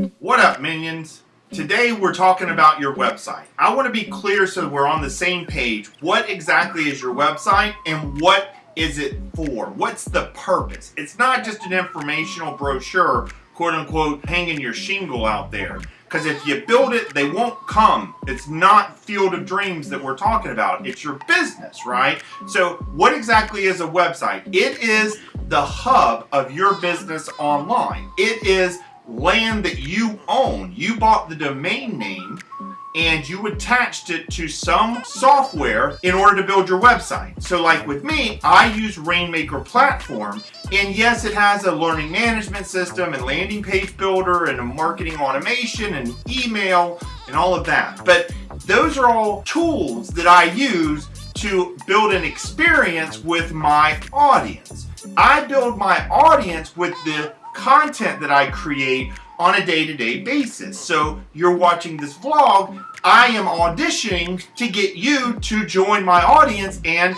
What up, minions? Today we're talking about your website. I want to be clear so we're on the same page. What exactly is your website and what is it for? What's the purpose? It's not just an informational brochure, quote unquote, hanging your shingle out there. Because if you build it, they won't come. It's not Field of Dreams that we're talking about. It's your business, right? So what exactly is a website? It is the hub of your business online. It is land that you own. You bought the domain name and you attached it to some software in order to build your website. So like with me, I use Rainmaker platform and yes, it has a learning management system and landing page builder and a marketing automation and email and all of that. But those are all tools that I use to build an experience with my audience. I build my audience with the content that I create on a day-to-day -day basis. So you're watching this vlog, I am auditioning to get you to join my audience and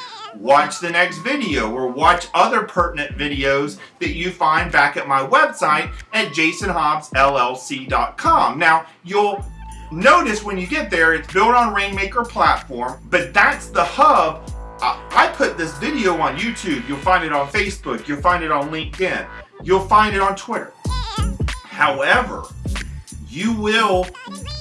watch the next video or watch other pertinent videos that you find back at my website at jasonhobbsllc.com. Now, you'll notice when you get there, it's built on Rainmaker platform, but that's the hub I put this video on YouTube. You'll find it on Facebook. You'll find it on LinkedIn. You'll find it on Twitter. However, you will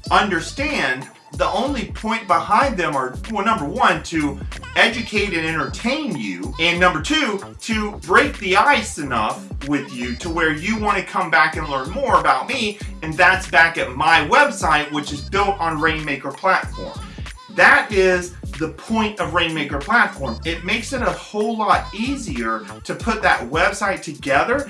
understand the only point behind them are, well, number one, to educate and entertain you, and number two, to break the ice enough with you to where you want to come back and learn more about me, and that's back at my website, which is built on Rainmaker platform. That is the point of Rainmaker platform. It makes it a whole lot easier to put that website together.